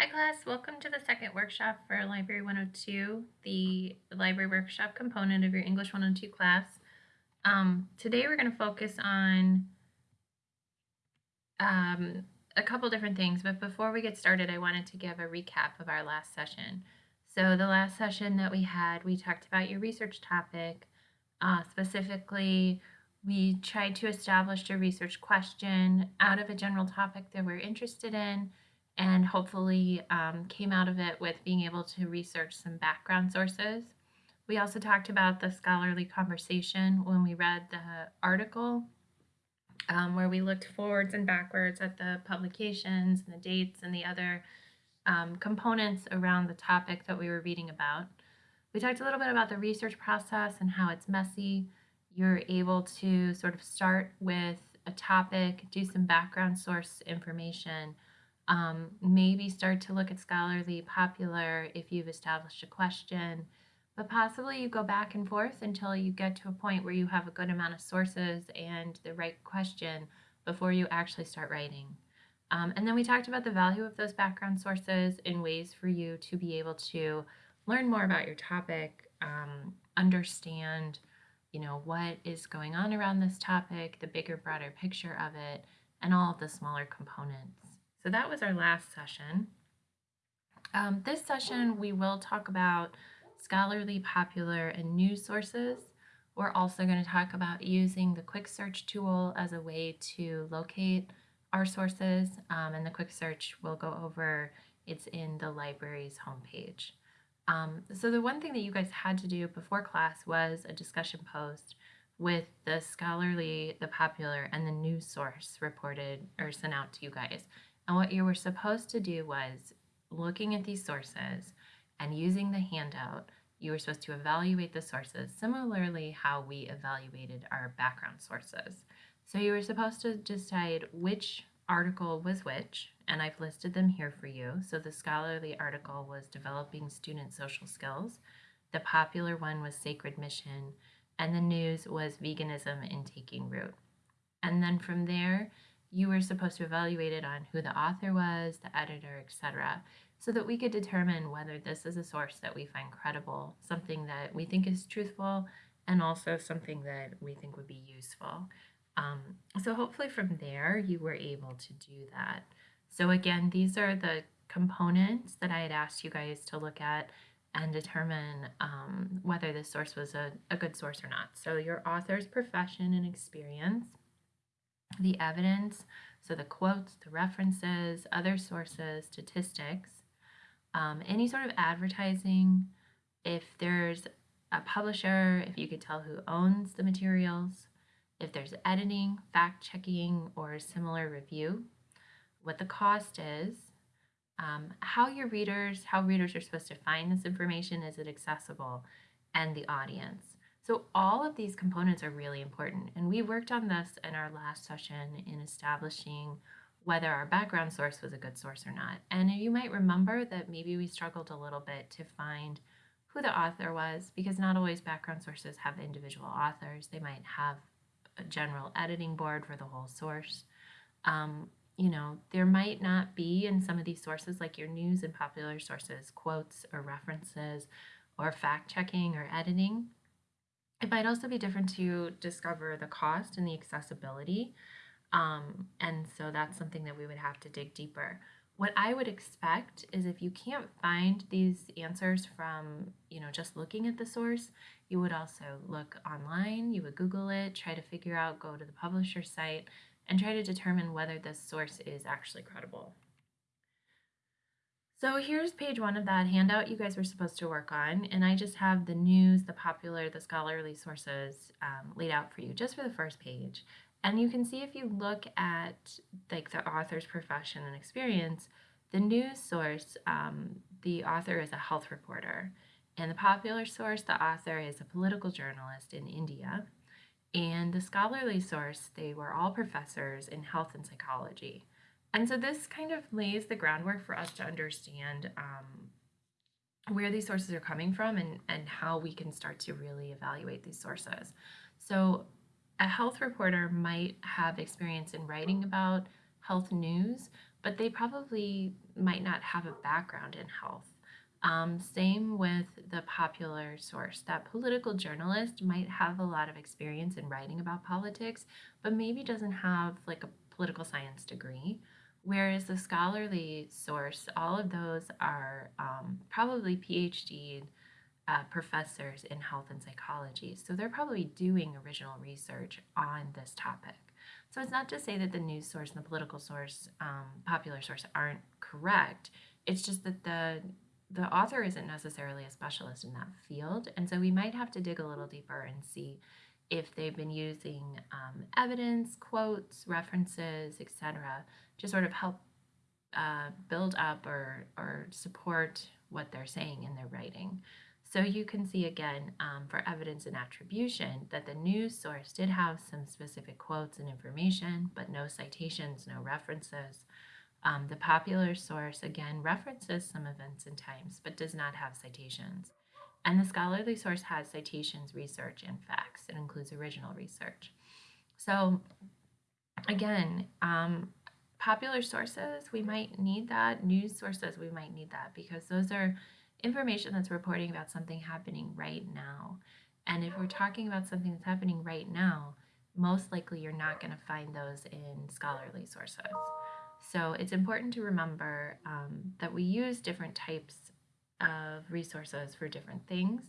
Hi class, welcome to the second workshop for Library 102, the library workshop component of your English 102 class. Um, today we're going to focus on um, a couple different things, but before we get started, I wanted to give a recap of our last session. So the last session that we had, we talked about your research topic. Uh, specifically, we tried to establish a research question out of a general topic that we're interested in and hopefully um, came out of it with being able to research some background sources. We also talked about the scholarly conversation when we read the article, um, where we looked forwards and backwards at the publications and the dates and the other um, components around the topic that we were reading about. We talked a little bit about the research process and how it's messy. You're able to sort of start with a topic, do some background source information, um, maybe start to look at scholarly popular if you've established a question, but possibly you go back and forth until you get to a point where you have a good amount of sources and the right question before you actually start writing. Um, and then we talked about the value of those background sources in ways for you to be able to learn more about your topic, um, understand, you know, what is going on around this topic, the bigger, broader picture of it, and all of the smaller components. So that was our last session. Um, this session, we will talk about scholarly, popular, and news sources. We're also going to talk about using the quick search tool as a way to locate our sources, um, and the quick search we'll go over, it's in the library's homepage. Um, so the one thing that you guys had to do before class was a discussion post with the scholarly, the popular, and the news source reported or sent out to you guys. And what you were supposed to do was looking at these sources and using the handout, you were supposed to evaluate the sources similarly how we evaluated our background sources. So you were supposed to decide which article was which, and I've listed them here for you. So the scholarly article was Developing Student Social Skills, the popular one was Sacred Mission, and the news was Veganism in Taking Root. And then from there, you were supposed to evaluate it on who the author was, the editor, etc., so that we could determine whether this is a source that we find credible, something that we think is truthful, and also something that we think would be useful. Um, so hopefully from there you were able to do that. So again, these are the components that I had asked you guys to look at and determine um, whether this source was a, a good source or not. So your author's profession and experience, the evidence, so the quotes, the references, other sources, statistics, um, any sort of advertising, if there's a publisher, if you could tell who owns the materials, if there's editing, fact checking, or similar review, what the cost is, um, how your readers, how readers are supposed to find this information, is it accessible, and the audience. So all of these components are really important. And we worked on this in our last session in establishing whether our background source was a good source or not. And you might remember that maybe we struggled a little bit to find who the author was because not always background sources have individual authors. They might have a general editing board for the whole source. Um, you know, there might not be in some of these sources, like your news and popular sources, quotes or references or fact checking or editing. It might also be different to discover the cost and the accessibility. Um, and so that's something that we would have to dig deeper. What I would expect is if you can't find these answers from, you know, just looking at the source, you would also look online, you would Google it, try to figure out, go to the publisher site, and try to determine whether this source is actually credible. So here's page one of that handout you guys were supposed to work on, and I just have the news, the popular, the scholarly sources um, laid out for you just for the first page. And you can see if you look at like the author's profession and experience, the news source, um, the author is a health reporter, and the popular source, the author is a political journalist in India, and the scholarly source, they were all professors in health and psychology. And so this kind of lays the groundwork for us to understand um, where these sources are coming from and, and how we can start to really evaluate these sources. So a health reporter might have experience in writing about health news, but they probably might not have a background in health. Um, same with the popular source. That political journalist might have a lot of experience in writing about politics, but maybe doesn't have like a political science degree. Whereas the scholarly source, all of those are um, probably PhD uh, professors in health and psychology. So they're probably doing original research on this topic. So it's not to say that the news source and the political source, um, popular source, aren't correct. It's just that the the author isn't necessarily a specialist in that field, and so we might have to dig a little deeper and see if they've been using um, evidence, quotes, references, etc., to sort of help uh, build up or or support what they're saying in their writing. So you can see again um, for evidence and attribution that the news source did have some specific quotes and information, but no citations, no references. Um, the popular source again references some events and times, but does not have citations. And the scholarly source has citations, research, and facts. It includes original research. So again, um, popular sources, we might need that. News sources, we might need that because those are information that's reporting about something happening right now. And if we're talking about something that's happening right now, most likely you're not going to find those in scholarly sources. So it's important to remember um, that we use different types of resources for different things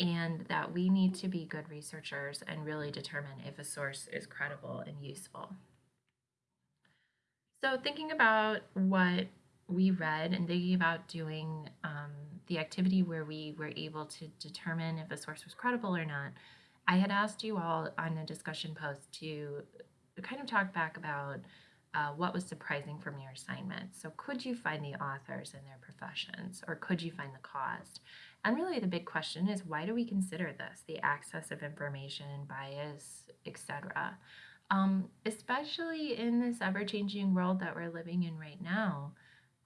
and that we need to be good researchers and really determine if a source is credible and useful. So thinking about what we read and thinking about doing um, the activity where we were able to determine if a source was credible or not, I had asked you all on a discussion post to kind of talk back about uh, what was surprising from your assignment. So, could you find the authors and their professions, or could you find the cause? And really, the big question is why do we consider this the access of information, bias, etc.? Um, especially in this ever changing world that we're living in right now,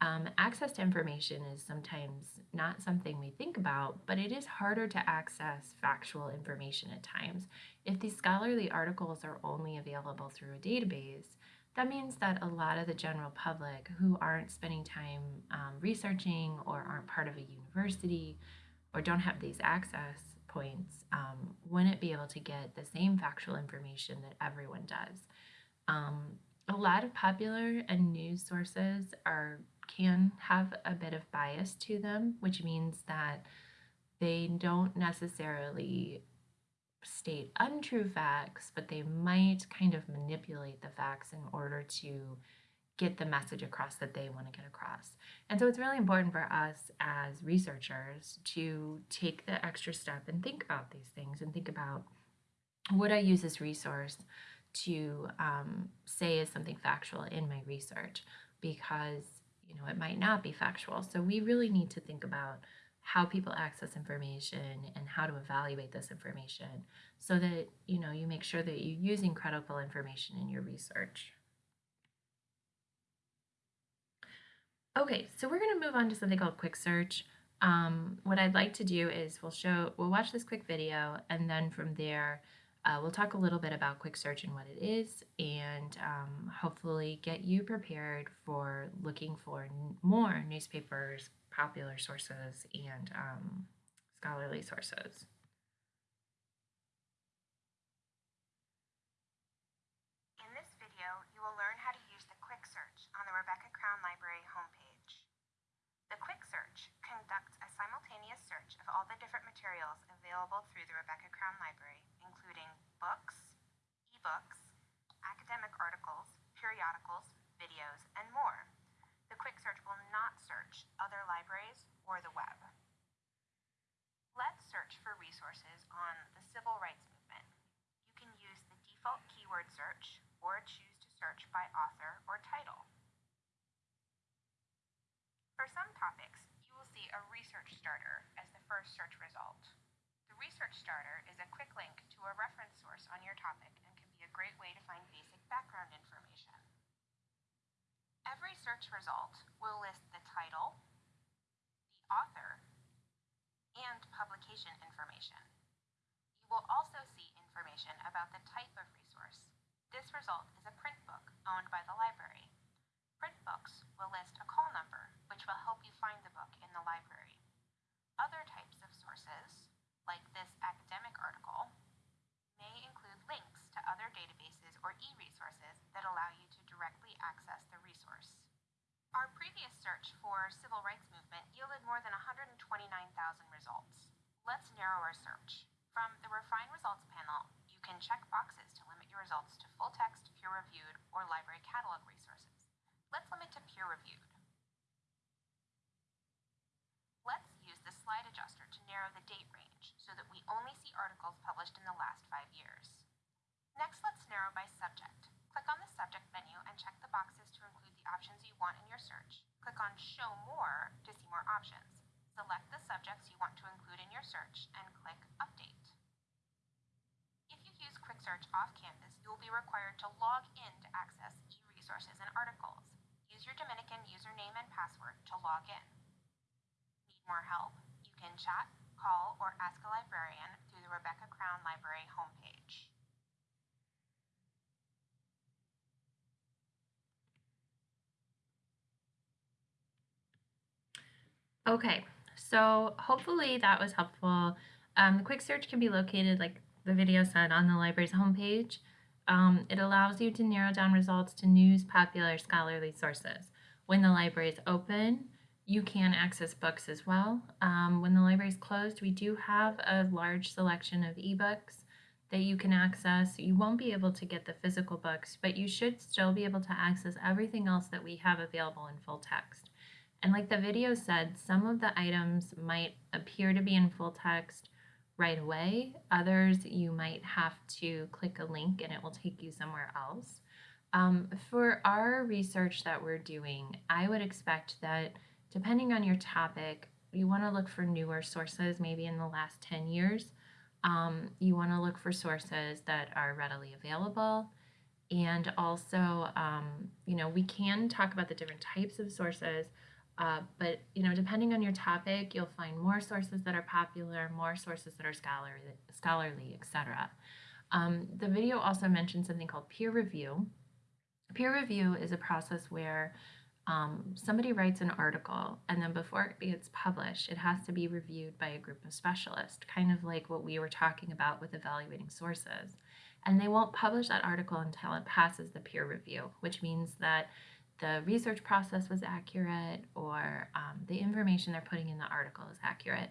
um, access to information is sometimes not something we think about, but it is harder to access factual information at times. If these scholarly articles are only available through a database, that means that a lot of the general public who aren't spending time um, researching or aren't part of a university or don't have these access points um, wouldn't be able to get the same factual information that everyone does. Um, a lot of popular and news sources are can have a bit of bias to them, which means that they don't necessarily state untrue facts, but they might kind of manipulate the facts in order to get the message across that they want to get across. And so it's really important for us as researchers to take the extra step and think about these things and think about would I use this resource to um, say is something factual in my research because you know it might not be factual. So we really need to think about how people access information and how to evaluate this information so that you know you make sure that you're using credible information in your research. Okay, so we're going to move on to something called quick search. Um, what I'd like to do is we'll show we'll watch this quick video and then from there uh, we'll talk a little bit about quick search and what it is and um, hopefully get you prepared for looking for more newspapers, popular sources and um, scholarly sources. In this video, you will learn how to use the Quick Search on the Rebecca Crown Library homepage. The Quick Search conducts a simultaneous search of all the different materials available through the Rebecca Crown Library, including books, ebooks, academic articles, periodicals, videos, and more the quick search will not search other libraries or the web. Let's search for resources on the civil rights movement. You can use the default keyword search or choose to search by author or title. For some topics, you will see a research starter first search result. The research starter is a quick link to a reference source on your topic and can be a great way to find basic background information. Every search result will list the title, the author, and publication information. You will also see information about the type of resource. This result is a print book owned by the library. Print books will list a call number, which will help you find the book in the library. Other sources, like this academic article, may include links to other databases or e-resources that allow you to directly access the resource. Our previous search for civil rights movement yielded more than 129,000 results. Let's narrow our search. From the Refine Results panel, you can check boxes to limit your results to full text, peer-reviewed, or library catalog resources. Let's limit to peer-reviewed. Let's use the slide adjuster to narrow the date range so that we only see articles published in the last five years. Next, let's narrow by subject. Click on the subject menu and check the boxes to include the options you want in your search. Click on Show More to see more options. Select the subjects you want to include in your search and click Update. If you use Quick Search off campus, you will be required to log in to access e-resources and articles. Use your Dominican username and password to log in. Need more help? You can chat, call, or ask a librarian through the Rebecca Crown Library homepage. Okay, so hopefully that was helpful. Um, the quick search can be located, like the video said, on the library's homepage. Um, it allows you to narrow down results to news, popular, scholarly sources. When the library is open, you can access books as well. Um, when the library is closed, we do have a large selection of ebooks that you can access. You won't be able to get the physical books, but you should still be able to access everything else that we have available in full text. And like the video said, some of the items might appear to be in full text right away. Others, you might have to click a link and it will take you somewhere else. Um, for our research that we're doing, I would expect that depending on your topic, you want to look for newer sources, maybe in the last 10 years. Um, you want to look for sources that are readily available. And also, um, you know, we can talk about the different types of sources, uh, but you know, depending on your topic, you'll find more sources that are popular, more sources that are scholarly, scholarly, etc. Um, the video also mentioned something called peer review. Peer review is a process where um, somebody writes an article and then before it gets published, it has to be reviewed by a group of specialists, kind of like what we were talking about with evaluating sources. And they won't publish that article until it passes the peer review, which means that the research process was accurate or um, the information they're putting in the article is accurate.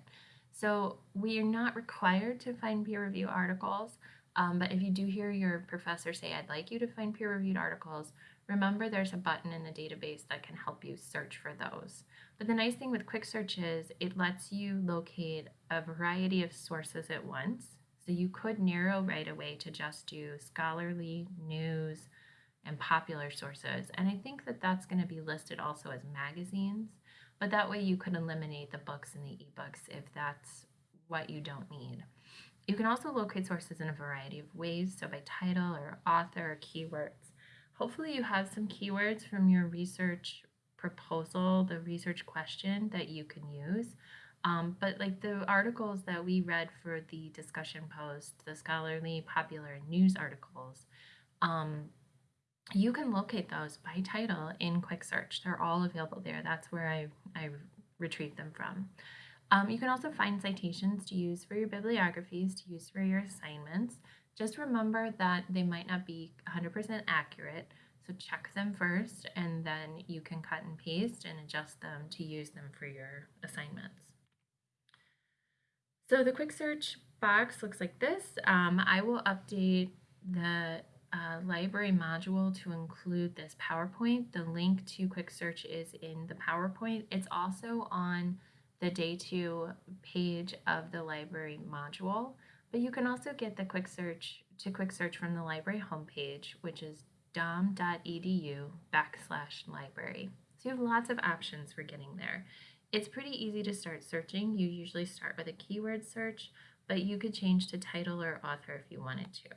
So we are not required to find peer review articles, um, but if you do hear your professor say, I'd like you to find peer reviewed articles, remember there's a button in the database that can help you search for those. But the nice thing with Quick Search is it lets you locate a variety of sources at once. So you could narrow right away to just do scholarly, news, and popular sources. And I think that that's going to be listed also as magazines, but that way you could eliminate the books and the ebooks if that's what you don't need. You can also locate sources in a variety of ways, so by title or author or keywords. Hopefully you have some keywords from your research proposal, the research question that you can use. Um, but like the articles that we read for the discussion post, the scholarly, popular, news articles, um, you can locate those by title in Quick Search. They're all available there. That's where I, I retrieved them from. Um, you can also find citations to use for your bibliographies, to use for your assignments. Just remember that they might not be 100% accurate, so check them first and then you can cut and paste and adjust them to use them for your assignments. So the quick search box looks like this. Um, I will update the uh, library module to include this PowerPoint. The link to quick search is in the PowerPoint. It's also on the day two page of the library module, but you can also get the quick search to quick search from the library homepage, which is dom.edu backslash library. So you have lots of options for getting there. It's pretty easy to start searching. You usually start with a keyword search, but you could change to title or author if you wanted to.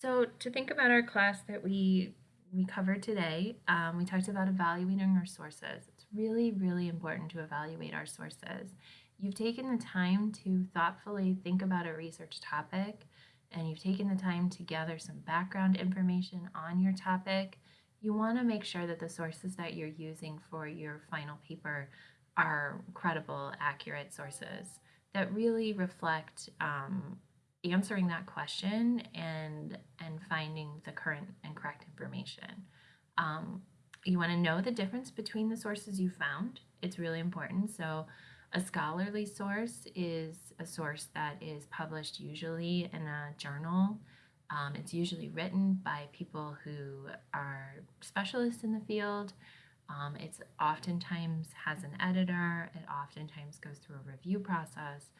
So to think about our class that we we covered today, um, we talked about evaluating our sources. It's really, really important to evaluate our sources. You've taken the time to thoughtfully think about a research topic, and you've taken the time to gather some background information on your topic, you want to make sure that the sources that you're using for your final paper are credible, accurate sources that really reflect um, answering that question and and finding the current and correct information. Um, you want to know the difference between the sources you found. It's really important. So, a scholarly source is a source that is published usually in a journal. Um, it's usually written by people who are specialists in the field. Um, it's oftentimes has an editor. It oftentimes goes through a review process.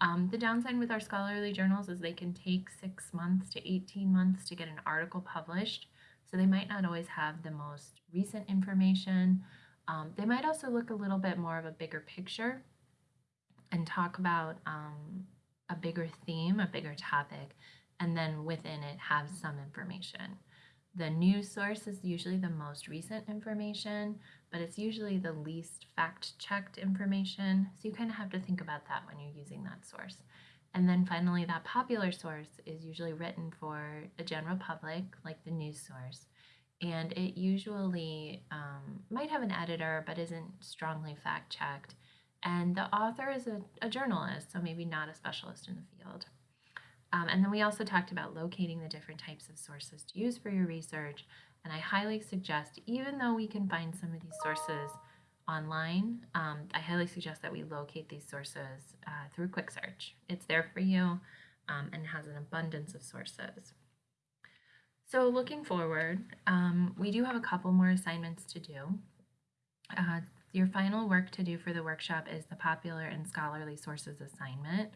Um, the downside with our scholarly journals is they can take six months to 18 months to get an article published. So they might not always have the most recent information. Um, they might also look a little bit more of a bigger picture and talk about um, a bigger theme, a bigger topic, and then within it have some information. The news source is usually the most recent information, but it's usually the least fact checked information. So you kind of have to think about that when you're using that source. And then finally, that popular source is usually written for a general public, like the news source. And it usually um, might have an editor, but isn't strongly fact checked. And the author is a, a, journalist, so maybe not a specialist in the field. Um, and then we also talked about locating the different types of sources to use for your research. And I highly suggest, even though we can find some of these sources online, um, I highly suggest that we locate these sources uh, through Quick Search. It's there for you um, and has an abundance of sources. So looking forward, um, we do have a couple more assignments to do. Uh, your final work to do for the workshop is the popular and scholarly sources assignment.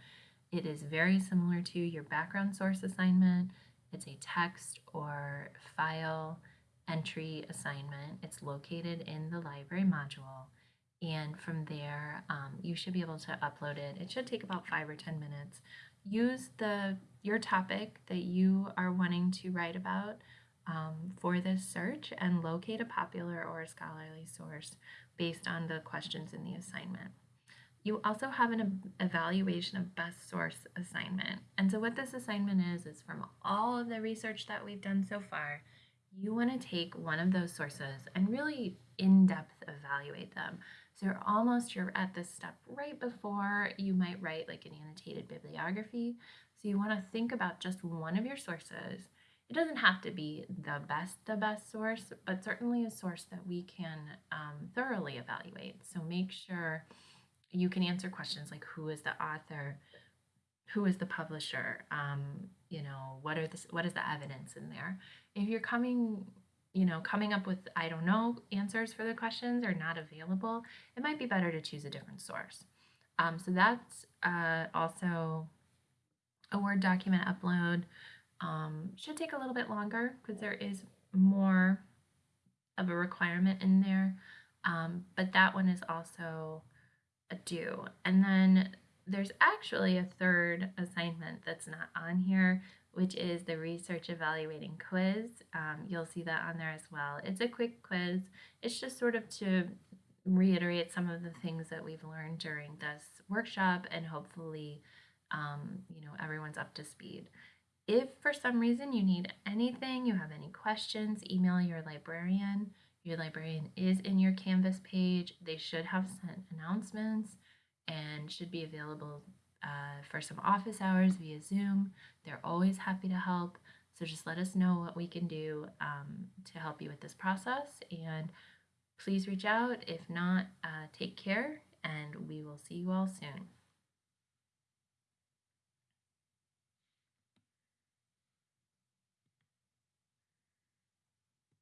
It is very similar to your background source assignment. It's a text or file entry assignment. It's located in the library module. And from there, um, you should be able to upload it. It should take about five or 10 minutes. Use the your topic that you are wanting to write about um, for this search and locate a popular or scholarly source based on the questions in the assignment. You also have an evaluation of best source assignment. And so what this assignment is, is from all of the research that we've done so far, you want to take one of those sources and really in-depth evaluate them. So you're almost you're at this step right before you might write like an annotated bibliography. So you want to think about just one of your sources. It doesn't have to be the best, the best source, but certainly a source that we can um, thoroughly evaluate. So make sure you can answer questions like who is the author, who is the publisher, um, you know, what are the what is the evidence in there? If you're coming, you know, coming up with I don't know answers for the questions are not available, it might be better to choose a different source. Um, so that's uh, also a Word document upload. Um, should take a little bit longer because there is more of a requirement in there, um, but that one is also a due. And then there's actually a third assignment that's not on here, which is the research evaluating quiz. Um, you'll see that on there as well. It's a quick quiz. It's just sort of to reiterate some of the things that we've learned during this workshop and hopefully, um, you know, everyone's up to speed. If for some reason you need anything, you have any questions, email your librarian. Your librarian is in your Canvas page. They should have sent announcements and should be available uh, for some office hours via Zoom. They're always happy to help. So just let us know what we can do um, to help you with this process. And please reach out. If not, uh, take care and we will see you all soon.